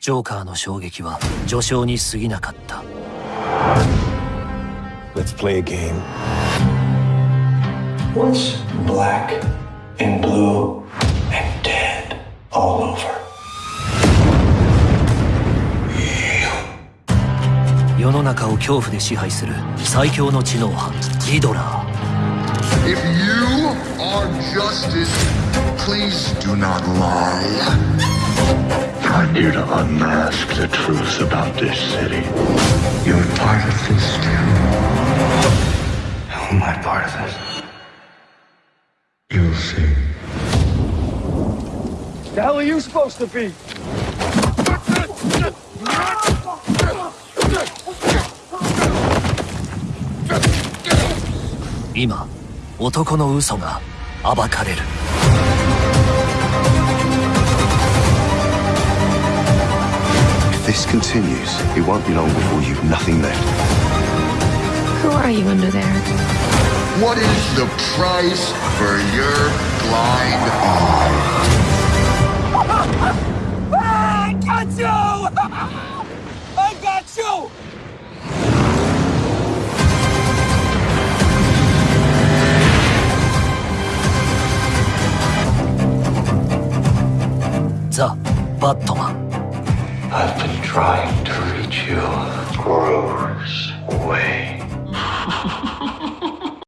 ジョーカーの衝撃は序章に過ぎなかった Let's play a game. What's black and blue and dead all over? 世の中を恐怖で支配する最強の知能犯リドラー If you are justice, please do not lie. I'm here to unmask the truth about this city. You're part of this too. How am I part of this? You'll see. The hell are you supposed to be? 今男の嘘が暴かれる this continues, it won't be long before you've nothing left. Who are you under there? What is the price for your blind eye? I got you! I got you! The Batman. I've been trying to reach you. Gross.